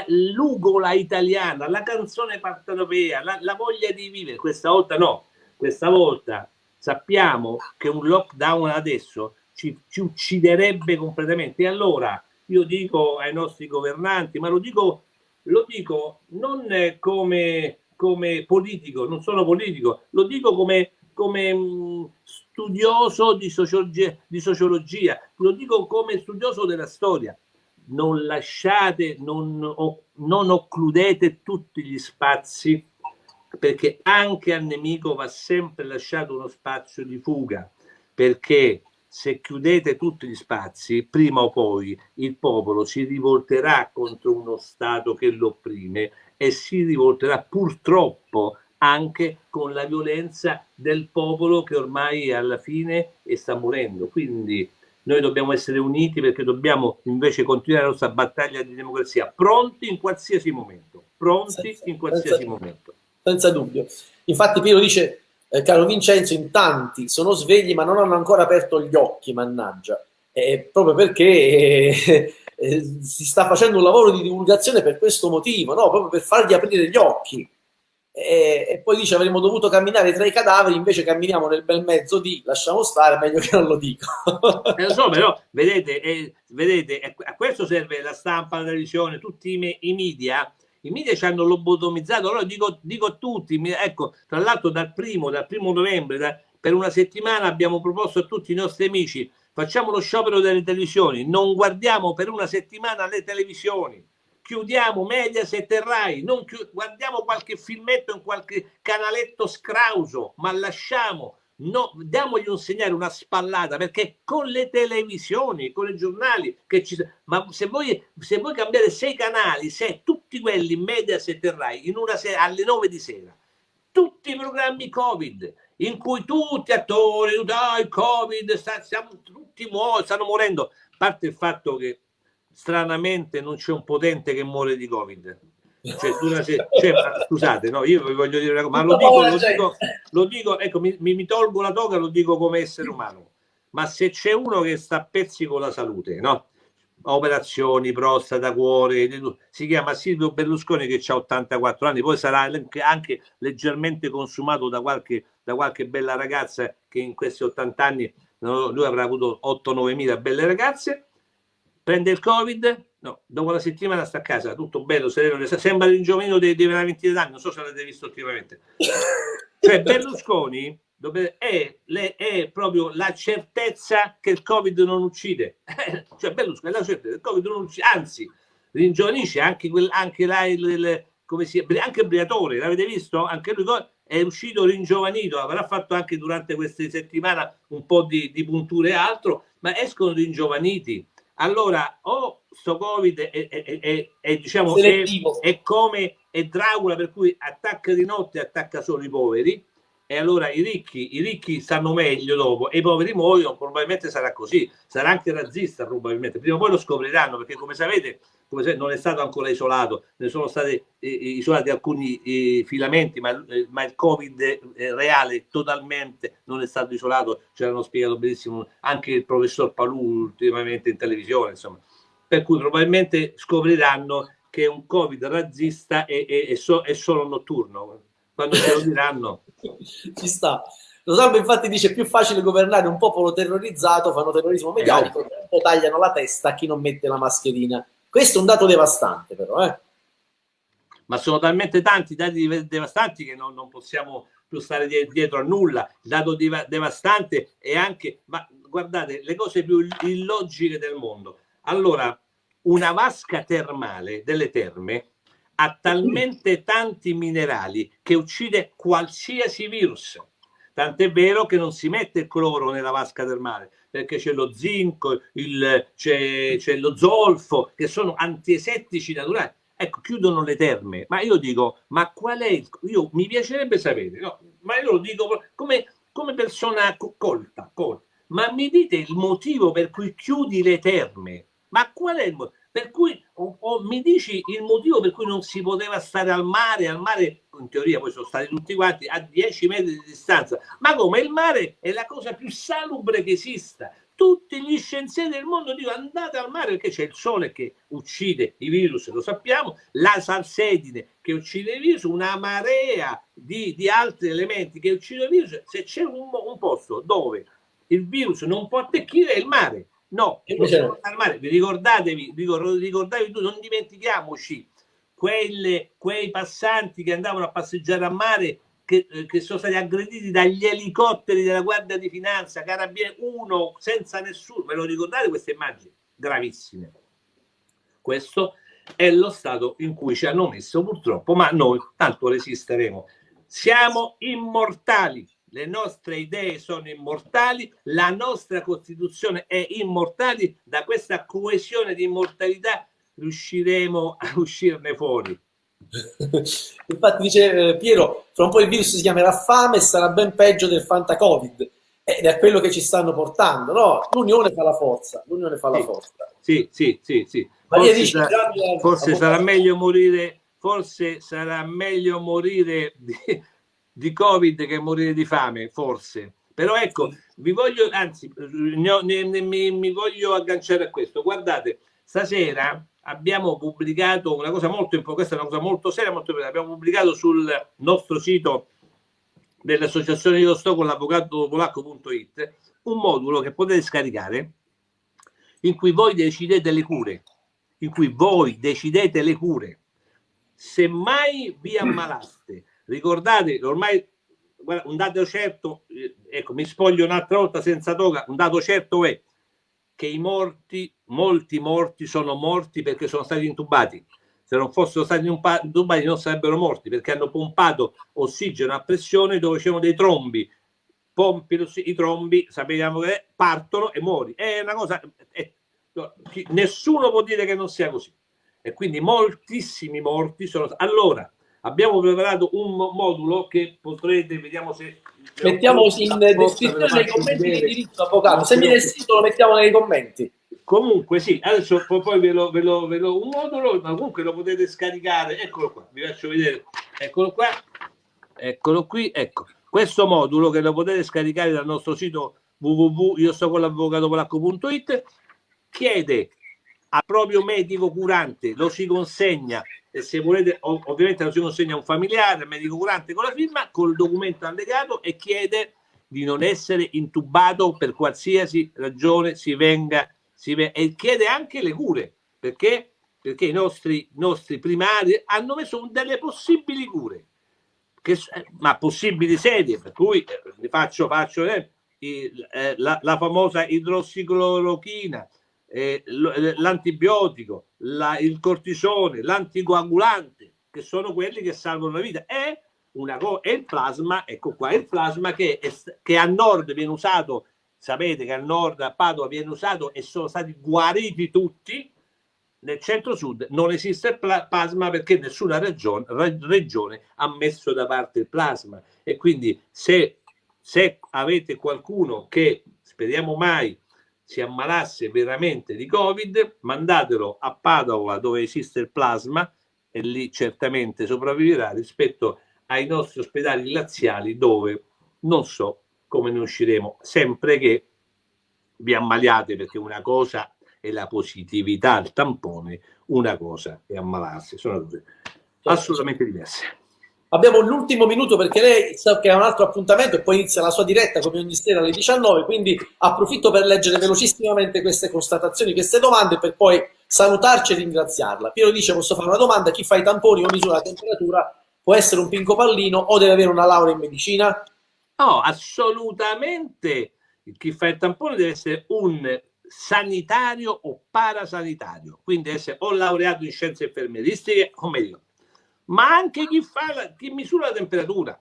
l'ugola italiana, la canzone partenopea, la, la voglia di vivere. Questa volta no, questa volta sappiamo che un lockdown adesso ci, ci ucciderebbe completamente. E allora io dico ai nostri governanti, ma lo dico lo dico non come, come politico, non sono politico, lo dico come, come mm, studioso di sociologia, di sociologia, lo dico come studioso della storia. Non lasciate, non, non occludete tutti gli spazi perché anche al nemico va sempre lasciato uno spazio di fuga perché se chiudete tutti gli spazi, prima o poi il popolo si rivolterà contro uno Stato che lo opprime e si rivolterà purtroppo anche con la violenza del popolo che ormai alla fine sta morendo. Quindi noi dobbiamo essere uniti perché dobbiamo invece continuare la nostra battaglia di democrazia, pronti in qualsiasi momento, pronti senza, in qualsiasi senza, momento. Senza dubbio. Infatti Piero dice eh, caro Vincenzo, in tanti sono svegli ma non hanno ancora aperto gli occhi, mannaggia. Eh, proprio perché eh, eh, si sta facendo un lavoro di divulgazione per questo motivo, no? proprio per fargli aprire gli occhi. E, poi dice avremmo dovuto camminare tra i cadaveri, invece camminiamo nel bel mezzo di lasciamo stare, meglio che non lo dico. eh, lo so, però vedete, eh, vedete, a questo serve la stampa, la televisione, tutti i, i media i media ci hanno lobotomizzato, allora dico, dico a tutti, ecco, tra l'altro dal primo, dal primo novembre, da, per una settimana abbiamo proposto a tutti i nostri amici, facciamo lo sciopero delle televisioni, non guardiamo per una settimana le televisioni, chiudiamo Mediaset e Rai, non guardiamo qualche filmetto in qualche canaletto scrauso, ma lasciamo no, diamogli un segnale, una spallata, perché con le televisioni, con i giornali, che ci, ma se voi, se voi cambiate sei canali, se tutti quelli Mediaset e Rai, in una sera, alle 9 di sera, tutti i programmi Covid, in cui tutti attori, ah, il Covid, sta, siamo tutti muoiono, stanno morendo, a parte il fatto che stranamente non c'è un potente che muore di Covid cioè, una, cioè, scusate, no, io vi voglio dire una cosa, ma lo dico, lo dico, lo dico ecco, mi, mi, tolgo la toga, lo dico come essere umano. Ma se c'è uno che sta a pezzi con la salute, no? operazioni, prostata, cuore, si chiama Silvio Berlusconi che ha 84 anni, poi sarà anche leggermente consumato da qualche, da qualche bella ragazza che in questi 80 anni lui avrà avuto 8-9 mila belle ragazze, prende il covid, No, dopo la settimana sta a casa, tutto bello, sereno, sembra il giovino dei, dei 20 anni, non so se l'avete visto ultimamente. Cioè Berlusconi, è, è, proprio la certezza che il Covid non uccide. cioè Berlusconi è la certezza che il Covid non uccide, anzi, ringiovanisce anche, quel, anche, là, il, il, come si, anche Briatore, l'avete visto? Anche lui è uscito ringiovanito, avrà fatto anche durante queste settimane un po' di, di punture e altro, ma escono ringiovaniti. Allora, o sto Covid è, è, è, è diciamo, è, come è Dracula, per cui attacca di notte e attacca solo i poveri, e allora i ricchi, i ricchi stanno meglio dopo e i poveri muoiono, probabilmente sarà così, sarà anche razzista probabilmente, prima o poi lo scopriranno perché come sapete, come sapete non è stato ancora isolato, ne sono stati eh, eh isolati alcuni eh, filamenti, ma, eh, ma, il Covid eh, reale totalmente non è stato isolato, ce l'hanno spiegato benissimo anche il professor Palù ultimamente in televisione, insomma, per cui probabilmente scopriranno che un Covid razzista è, è, è, so, è solo notturno, quando ce lo diranno. Ci sta. Lo Salvo infatti dice più facile governare un popolo terrorizzato, fanno terrorismo mediatico, eh, no. tagliano la testa a chi non mette la mascherina. Questo è un dato devastante però, eh. Ma sono talmente tanti dati devastanti che non, non possiamo più stare dietro a nulla. Il dato devastante è anche, ma guardate, le cose più illogiche del mondo. Allora, una vasca termale delle terme ha talmente tanti minerali che uccide qualsiasi virus. Tant'è vero che non si mette il cloro nella vasca termale perché c'è lo zinco, c'è lo zolfo, che sono antiesettici naturali. Ecco, chiudono le terme. Ma io dico, ma qual è il... Io, mi piacerebbe sapere, no? ma io lo dico come, come persona colta, colta, ma mi dite il motivo per cui chiudi le terme? Ma qual è il motivo? Per cui o, o, mi dici il motivo per cui non si poteva stare al mare, al mare in teoria poi sono stati tutti quanti a 10 metri di distanza, ma come il mare è la cosa più salubre che esista. Tutti gli scienziati del mondo dicono andate al mare perché c'è il sole che uccide i virus, lo sappiamo, la salsedine che uccide i virus, una marea di, di altri elementi che uccidono i virus. Se c'è un, un posto dove il virus non può attecchire è il mare No, vi ricordatevi, ricordatevi tu, non dimentichiamoci quelle, quei passanti che andavano a passeggiare a mare che, eh, che, sono stati aggrediti dagli elicotteri della Guardia di Finanza, Carabinieri, uno senza nessuno. Ve lo ricordate queste immagini? Gravissime. Questo è lo stato in cui ci hanno messo purtroppo, ma noi tanto resisteremo. Siamo immortali le nostre idee sono immortali, la nostra Costituzione è immortale, da questa coesione di immortalità riusciremo a uscirne fuori. Infatti dice eh, Piero, fra un po' il virus si chiamerà fame e sarà ben peggio del Fanta Covid ed è quello che ci stanno portando, no? L'unione fa la forza, l'unione fa sì, la forza. Sì, sì, sì, sì. Forse, dice, sarà, forse sarà meglio morire, forse sarà meglio morire di, di Covid che morire di fame, forse. Però ecco, vi voglio, anzi, ne, ne, ne, mi voglio agganciare a questo. Guardate, stasera abbiamo pubblicato una cosa molto importante, questa è una cosa molto seria, molto importante. Abbiamo pubblicato sul nostro sito dell'associazione Io sto con l'avvocato polacco.it un modulo che potete scaricare in cui voi decidete le cure, in cui voi decidete le cure. Se mai vi ammalaste Ricordate, ormai guarda, un dato certo, eh, ecco, mi spoglio un'altra volta senza toga, un dato certo è che i morti, molti morti sono morti perché sono stati intubati. Se non fossero stati intubati non sarebbero morti perché hanno pompato ossigeno a pressione dove c'erano dei trombi. Pompi i trombi, sappiamo che partono e muori. È una cosa... È, nessuno può dire che non sia così. E quindi moltissimi morti sono... Allora, abbiamo preparato un modulo che potrete, vediamo se... Mettiamo in descrizione nei commenti di diritto, avvocato. Se mi nel sito lo mettiamo nei commenti. Comunque sì, adesso poi ve lo, ve, lo, ve lo, un modulo, ma comunque lo potete scaricare, eccolo qua, vi faccio vedere, eccolo qua, eccolo qui, ecco, questo modulo che lo potete scaricare dal nostro sito www.io chiede al proprio medico curante, lo si consegna e se volete ovviamente lo si consegna a un familiare, medico curante con la firma, col documento allegato e chiede di non essere intubato per qualsiasi ragione si venga, si venga e chiede anche le cure, perché, perché i nostri, nostri primari hanno messo delle possibili cure. che, ma possibili sedie, per cui eh, faccio, faccio eh, eh, la, la, famosa idrossiclorochina, eh, l'antibiotico, la, il cortisone, l'anticoagulante, che sono quelli che salvano la vita. E, una e il plasma, ecco qua, il plasma che, che a nord viene usato, sapete che a nord a Padova viene usato e sono stati guariti tutti, nel centro-sud non esiste il plasma perché nessuna regione, regione, ha messo da parte il plasma e quindi se, se avete qualcuno che speriamo mai si ammalasse veramente di covid mandatelo a Padova dove esiste il plasma e lì certamente sopravviverà rispetto ai nostri ospedali laziali dove non so come ne usciremo. Sempre che vi ammaliate perché una cosa e la positività al tampone, una cosa è ammalarsi, sono cose assolutamente diverse. Abbiamo l'ultimo minuto perché lei sa che ha un altro appuntamento e poi inizia la sua diretta come ogni sera alle 19, quindi approfitto per leggere velocissimamente queste constatazioni, queste domande per poi salutarci e ringraziarla. Piero dice posso fare una domanda, chi fa i tamponi o misura la temperatura può essere un pinco pallino o deve avere una laurea in medicina? No, assolutamente chi fa il tampone deve essere un sanitario o parasanitario, quindi essere o laureato in scienze infermieristiche o medico, ma anche chi, fa la, chi misura la temperatura.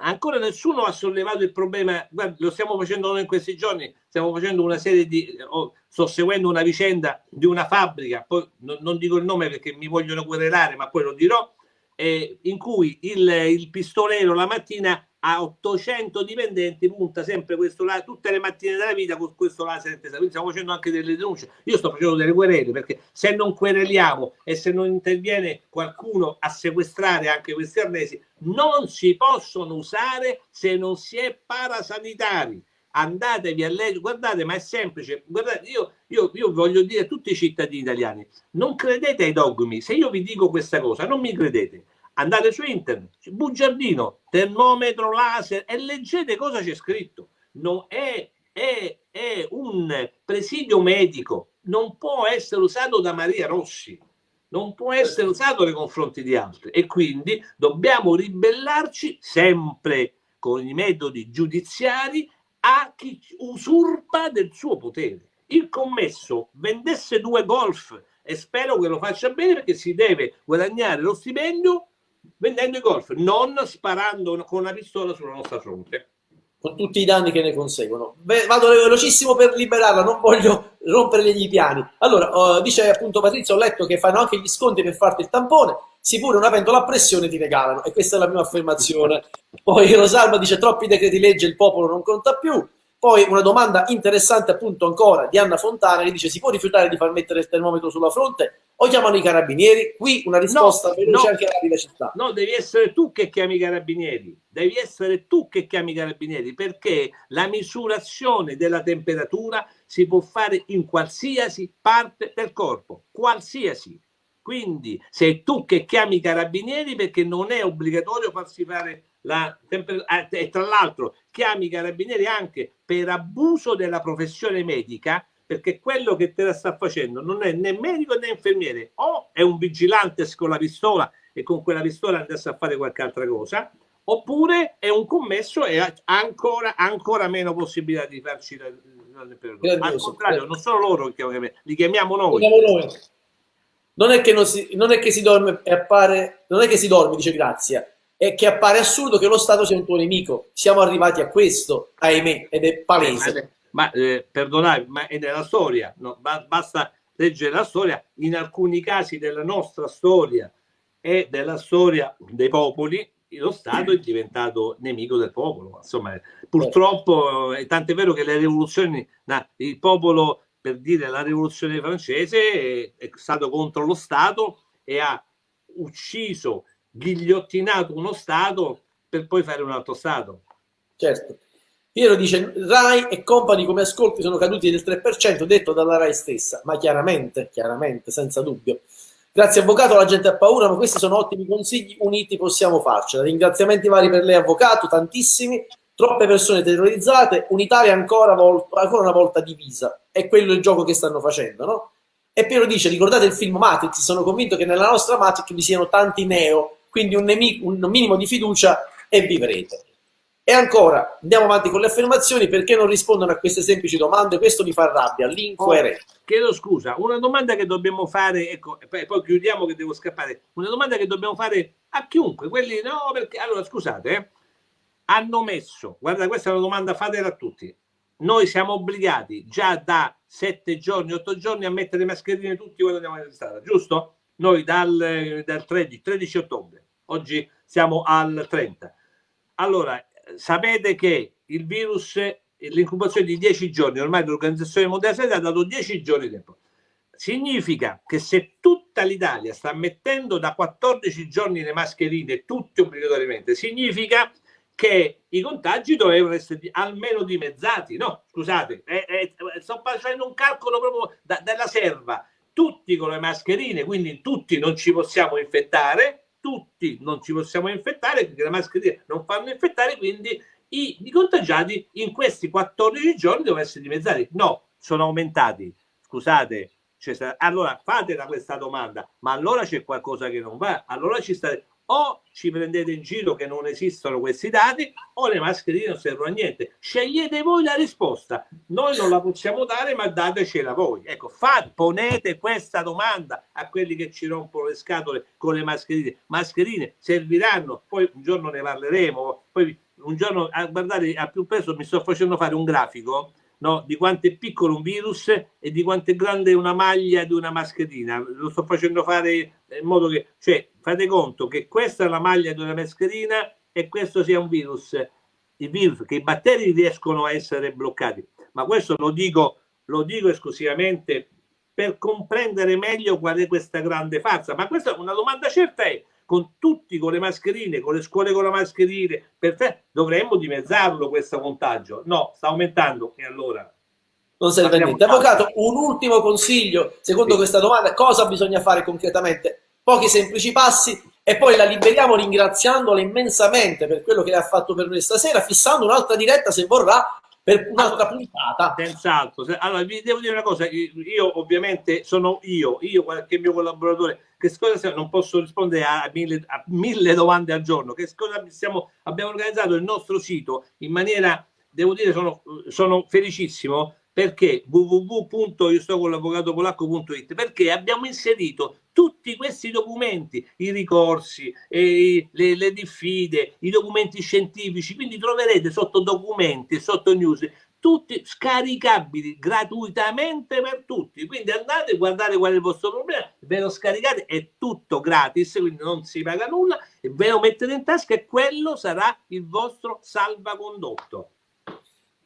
Ancora nessuno ha sollevato il problema, guarda, lo stiamo facendo noi in questi giorni, stiamo facendo una serie di, oh, sto seguendo una vicenda di una fabbrica, poi non, non dico il nome perché mi vogliono querelare, ma poi lo dirò, eh, in cui il, il pistolero la mattina a 800 dipendenti punta sempre questo laser tutte le mattine della vita con questo laser quindi stiamo facendo anche delle denunce. Io sto facendo delle querele perché se non quereliamo e se non interviene qualcuno a sequestrare anche questi arnesi non si possono usare se non si è parasanitari. Andatevi a leggere guardate ma è semplice. Guardate io, io, io voglio dire a tutti i cittadini italiani non credete ai dogmi. Se io vi dico questa cosa non mi credete andate su internet, bugiardino, termometro laser e leggete cosa c'è scritto. Non è, è, è un presidio medico, non può essere usato da Maria Rossi, non può essere usato nei confronti di altri e quindi dobbiamo ribellarci sempre con i metodi giudiziari a chi usurpa del suo potere. Il commesso vendesse due golf e spero che lo faccia bene perché si deve guadagnare lo stipendio vendendo i golf, non sparando con una pistola sulla nostra fronte. Con tutti i danni che ne conseguono. Beh, vado velocissimo per liberarla, non voglio rompere gli piani. Allora, uh, dice appunto Patrizio, ho letto che fanno anche gli sconti per farti il tampone, sì pure una pentola a pressione ti regalano, e questa è la mia affermazione. Poi Rosalba dice troppi decreti legge, il popolo non conta più. Poi una domanda interessante appunto ancora di Anna Fontana che dice si può rifiutare di far mettere il termometro sulla fronte o chiamano i carabinieri? Qui una risposta no, veloce no, anche rapida città. No, devi essere tu che chiami i carabinieri, devi essere tu che chiami i carabinieri perché la misurazione della temperatura si può fare in qualsiasi parte del corpo, qualsiasi. Quindi sei tu che chiami i carabinieri perché non è obbligatorio farsi fare la eh, e tra l'altro chiami i carabinieri anche per abuso della professione medica perché quello che te la sta facendo non è né medico né infermiere o è un vigilante con la pistola e con quella pistola andasse a fare qualche altra cosa oppure è un commesso e ha ancora, ancora meno possibilità di farci la, la temperatura al contrario non sono loro che li chiamiamo noi, Non è, che non, si, non è che si dorme e appare non è che si dorme dice Grazia è che appare assurdo che lo Stato sia un tuo nemico. Siamo arrivati a questo, ahimè, ed è palese. Ma, eh, perdonate, ma è nella storia, no? basta leggere la storia, in alcuni casi della nostra storia e della storia dei popoli, lo Stato è diventato nemico del popolo. Insomma, purtroppo, è tanto è vero che le rivoluzioni, il popolo, per dire la rivoluzione francese, è, è stato contro lo Stato e ha ucciso ghigliottinato uno Stato per poi fare un altro Stato. Certo. Piero dice Rai e compagni come ascolti sono caduti del 3%, detto dalla Rai stessa, ma chiaramente, chiaramente, senza dubbio. Grazie avvocato, la gente ha paura, ma questi sono ottimi consigli, uniti possiamo farcela. Ringraziamenti vari per lei avvocato, tantissimi, troppe persone terrorizzate, un'Italia ancora, ancora una volta divisa. È quello il gioco che stanno facendo, no? E Piero dice, ricordate il film Matrix, sono convinto che nella nostra Matrix vi siano tanti neo quindi un, un minimo di fiducia e vivrete. E ancora, andiamo avanti con le affermazioni, perché non rispondono a queste semplici domande? Questo mi fa rabbia, l'incoerenza. Oh, chiedo scusa, una domanda che dobbiamo fare, ecco, poi, poi chiudiamo che devo scappare, una domanda che dobbiamo fare a chiunque, quelli no, perché, allora scusate, eh, hanno messo, guarda questa è una domanda, fatela a tutti, noi siamo obbligati già da sette giorni, otto giorni a mettere mascherine tutti quando andiamo in strada, giusto? Noi dal, dal 13, 13 ottobre, oggi siamo al 30. Allora, sapete che il virus, l'incubazione di 10 giorni, ormai l'Organizzazione Mondiale Sanità ha dato 10 giorni di tempo. Significa che se tutta l'Italia sta mettendo da 14 giorni le mascherine, tutte obbligatoriamente, significa che i contagi dovevano essere almeno dimezzati. No, scusate, eh, eh, sto facendo un calcolo proprio da, dalla serva. Tutti con le mascherine, quindi tutti non ci possiamo infettare, tutti non ci possiamo infettare perché le mascherine non fanno infettare, quindi i, i contagiati in questi 14 giorni devono essere dimezzati. No, sono aumentati. Scusate, allora fatela questa domanda, ma allora c'è qualcosa che non va, allora ci sta o ci prendete in giro che non esistono questi dati o le mascherine non servono a niente. Scegliete voi la risposta. Noi non la possiamo dare, ma datecela voi. Ecco, fate, ponete questa domanda a quelli che ci rompono le scatole con le mascherine. Mascherine serviranno, poi un giorno ne parleremo, poi un giorno, a, guardate, a più presto mi sto facendo fare un grafico no, di quanto è piccolo un virus e di quanto è grande una maglia di una mascherina. Lo sto facendo fare in modo che, cioè, fate conto che questa è la maglia di una mascherina e questo sia un virus. Il virus, che i batteri riescono a essere bloccati. Ma questo lo dico, lo dico esclusivamente per comprendere meglio qual è questa grande farsa. Ma questa è una domanda certa è con tutti con le mascherine, con le scuole con la mascherina, perfetto, dovremmo dimezzarlo questo contagio. No, sta aumentando e allora non serve a niente. Avvocato, un ultimo consiglio, secondo sì. questa domanda, cosa bisogna fare concretamente? Pochi semplici passi e poi la liberiamo ringraziandola immensamente per quello che ha fatto per noi stasera, fissando un'altra diretta se vorrà per un'altra puntata. Senz'altro. Allora, vi devo dire una cosa, io ovviamente sono io, io qualche mio collaboratore, che cosa non posso rispondere a mille, a mille domande al giorno, che cosa stiamo, abbiamo organizzato il nostro sito in maniera, devo dire, sono, sono felicissimo perché www.io perché abbiamo inserito tutti questi documenti, i ricorsi, le, le diffide, i documenti scientifici, quindi troverete sotto documenti, sotto news, tutti scaricabili gratuitamente per tutti. Quindi andate a guardare qual è il vostro problema, ve lo scaricate, è tutto gratis, quindi non si paga nulla, e ve lo mettete in tasca e quello sarà il vostro salvacondotto.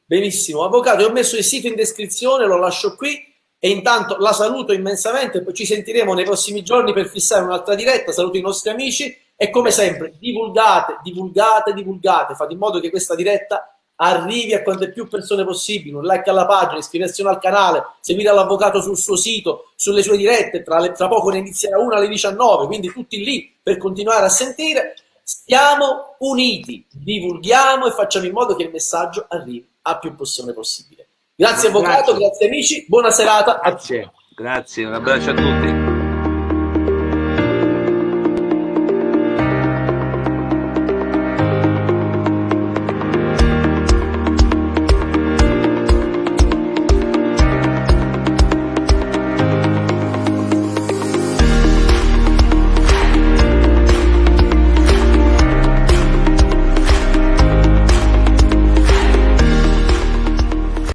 Benissimo, avvocato, ho messo il sito in descrizione, lo lascio qui e intanto la saluto immensamente, poi ci sentiremo nei prossimi giorni per fissare un'altra diretta, saluto i nostri amici e come sempre divulgate, divulgate, divulgate, fate in modo che questa diretta arrivi a quante più persone possibili, un like alla pagina, iscriversi al canale, seguire l'avvocato sul suo sito, sulle sue dirette, tra, le, tra poco ne inizierà una alle 19, quindi tutti lì per continuare a sentire. Stiamo uniti, divulghiamo e facciamo in modo che il messaggio arrivi a più persone possibile. Grazie avvocato, grazie, grazie amici, buona serata. Grazie, grazie, un abbraccio a tutti.